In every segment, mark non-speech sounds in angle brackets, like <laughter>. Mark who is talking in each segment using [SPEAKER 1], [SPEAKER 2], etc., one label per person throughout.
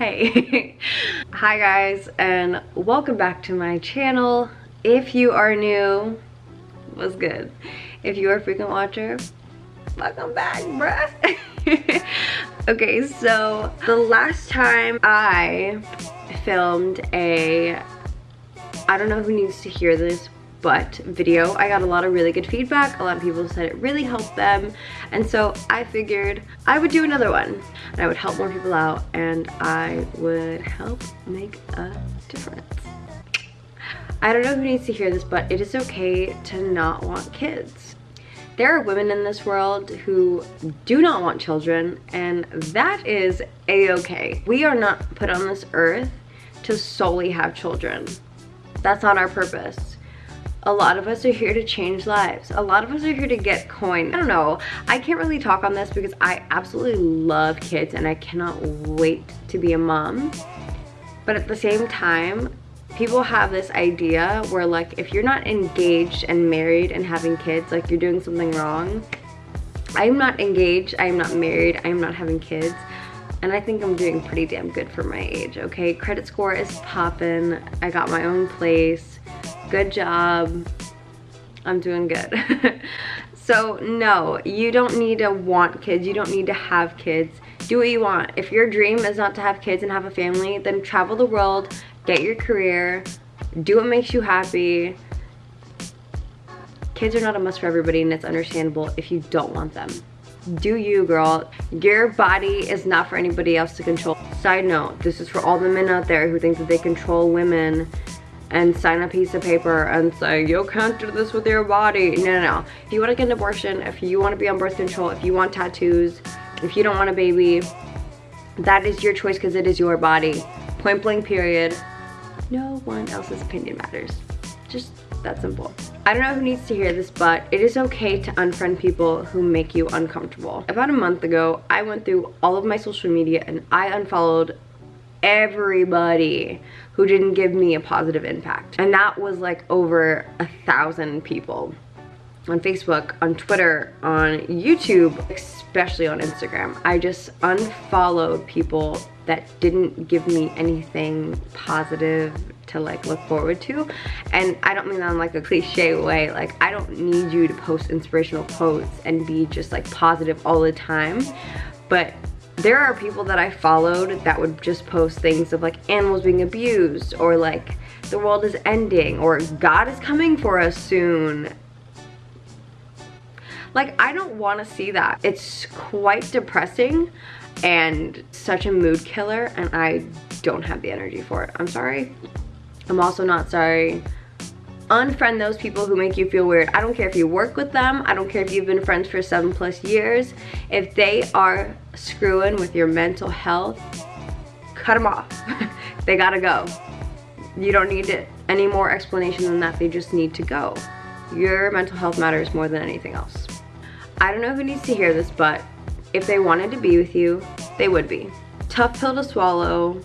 [SPEAKER 1] hey. <laughs> Hi guys and welcome back to my channel. If you are new what's good? If you are a frequent watcher welcome back bruh. <laughs> Okay so the last time i filmed a i don't know who needs to hear this but video i got a lot of really good feedback. A lot of people said it really helped them. And so i figured i would do another one. And i would help more people out and i would help make a difference. I don't know who needs to hear this but it is okay to not want kids. There are women in this world who do not want children and that is a-okay. We are not put on this earth to solely have children. That's not our purpose a lot of us are here to change lives. A lot of us are here to get coin. I don't know. I can't really talk on this because I absolutely love kids and I cannot wait to be a mom. But at the same time, people have this idea where like if you're not engaged and married and having kids, like you're doing something wrong. I'm not engaged, I'm not married, I'm not having kids and I think I'm doing pretty damn good for my age, okay? Credit score is popping. I got my own place good job. I'm doing good. <laughs> So no you don't need to want kids. You don't need to have kids. Do what you want. If your dream is not to have kids and have a family then travel the world get your career do what makes you happy. Kids are not a must for everybody and it's understandable if you don't want them. Do you girl. Your body is not for anybody else to control. Side note this is for all the men out there who think that they control women and sign a piece of paper and say, you can't do this with your body. No, no, no. If you want to get an abortion, if you want to be on birth control, if you want tattoos, if you don't want a baby, that is your choice because it is your body. Point blank period. No one else's opinion matters. Just that simple. I don't know who needs to hear this, but it is okay to unfriend people who make you uncomfortable. About a month ago, I went through all of my social media and I unfollowed everybody who didn't give me a positive impact. And that was like over a thousand people on Facebook, on Twitter, on YouTube, especially on Instagram. I just unfollowed people that didn't give me anything positive to like look forward to. And I don't mean that in like a cliche way. Like I don't need you to post inspirational quotes and be just like positive all the time. But there are people that I followed that would just post things of like animals being abused or like the world is ending or God is coming for us soon. Like I don't want to see that. It's quite depressing and such a mood killer and I don't have the energy for it. I'm sorry. I'm also not sorry unfriend those people who make you feel weird. I don't care if you work with them. I don't care if you've been friends for seven plus years. If they are screwing with your mental health, cut them off. <laughs> they gotta go. You don't need any more explanation than that. They just need to go. Your mental health matters more than anything else. I don't know who needs to hear this, but if they wanted to be with you, they would be. Tough pill to swallow,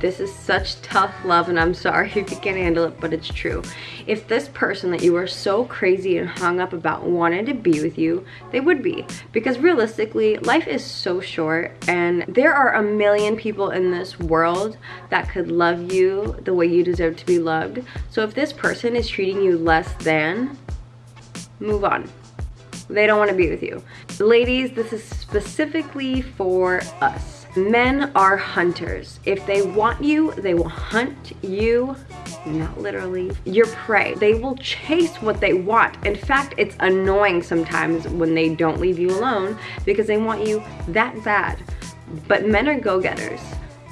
[SPEAKER 1] this is such tough love and I'm sorry <laughs> if you can't handle it, but it's true. If this person that you are so crazy and hung up about wanted to be with you, they would be. Because realistically, life is so short and there are a million people in this world that could love you the way you deserve to be loved. So if this person is treating you less than, move on. They don't want to be with you. Ladies, this is specifically for us Men are hunters. If they want you, they will hunt you, not literally, your prey. They will chase what they want. In fact, it's annoying sometimes when they don't leave you alone because they want you that bad. But men are go-getters.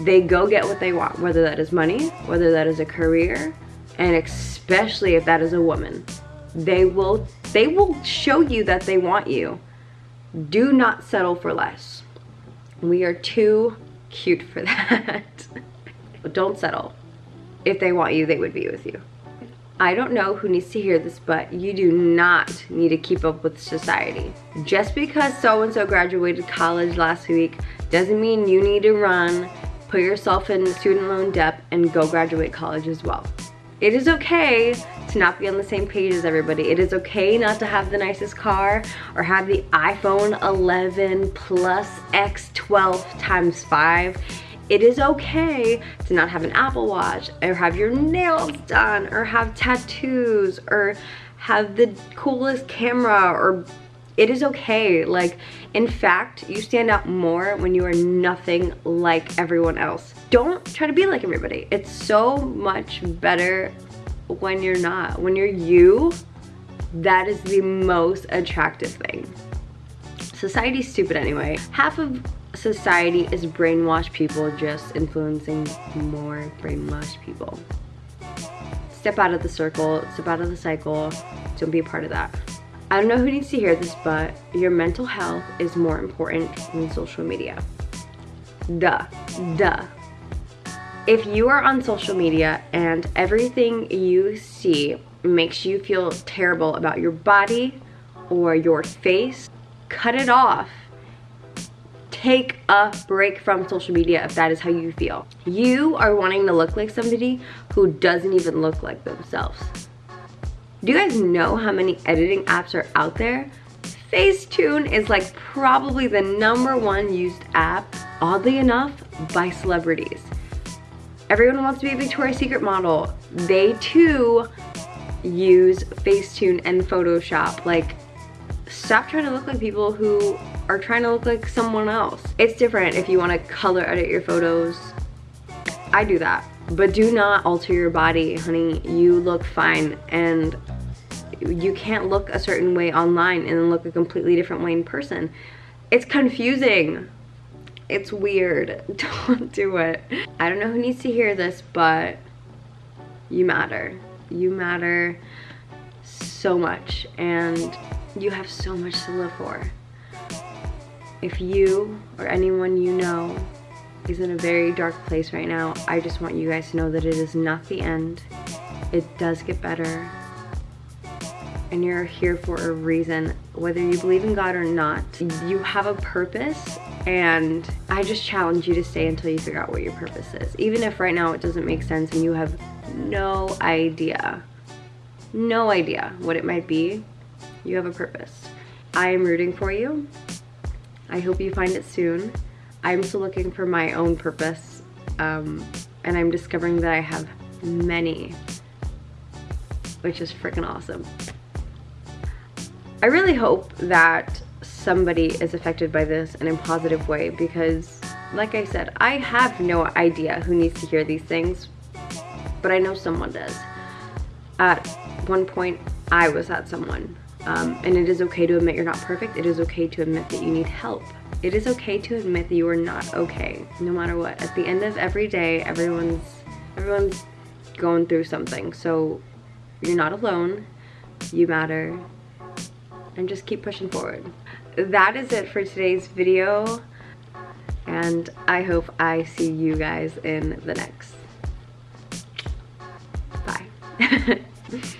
[SPEAKER 1] They go get what they want, whether that is money, whether that is a career, and especially if that is a woman. They will, they will show you that they want you. Do not settle for less. We are too cute for <laughs> that. but don't settle. If they want you, they would be with you. I don't know who needs to hear this, but you do not need to keep up with society. Just because so-and-so graduated college last week doesn't mean you need to run, put yourself in student loan debt, and go graduate college as well. It is okay to not be on the same page as everybody. It is okay not to have the nicest car or have the iPhone 11 plus X12 times 5. it is okay to not have an Apple Watch or have your nails done or have tattoos or have the coolest camera or it is okay. Like, in fact, you stand out more when you are nothing like everyone else. Don't try to be like everybody. It's so much better when you're not. When you're you, that is the most attractive thing. Society's stupid anyway. Half of society is brainwashed people just influencing more brainwashed people. Step out of the circle, step out of the cycle, don't be a part of that. I don't know who needs to hear this, but your mental health is more important than social media. Duh, duh. If you are on social media and everything you see makes you feel terrible about your body or your face, cut it off. Take a break from social media if that is how you feel. You are wanting to look like somebody who doesn't even look like themselves. Do you guys know how many editing apps are out there? Facetune is like probably the number one used app, oddly enough, by celebrities. Everyone wants to be a Victoria's Secret model. They too use Facetune and Photoshop. Like, stop trying to look like people who are trying to look like someone else. It's different if you want to color edit your photos. I do that. But do not alter your body, honey. You look fine and you can't look a certain way online and then look a completely different way in person. It's confusing. It's weird. <laughs> Don't do it. I don't know who needs to hear this, but you matter. You matter so much and you have so much to live for. If you or anyone you know is in a very dark place right now, I just want you guys to know that it is not the end. It does get better and you're here for a reason. Whether you believe in God or not, you have a purpose and I just challenge you to stay until you figure out what your purpose is. Even if right now it doesn't make sense and you have no idea, no idea what it might be, you have a purpose. I am rooting for you. I hope you find it soon. I'm still looking for my own purpose um, and I'm discovering that I have many, which is freaking awesome. I really hope that somebody is affected by this in a positive way because like I said, I have no idea who needs to hear these things, but I know someone does. At one point, I was that someone. Um, and it is okay to admit you're not perfect. It is okay to admit that you need help. It is okay to admit that you are not okay, no matter what. At the end of every day, everyone's everyone's going through something. So you're not alone. You matter and just keep pushing forward. That is it for today's video and I hope I see you guys in the next. Bye. <laughs>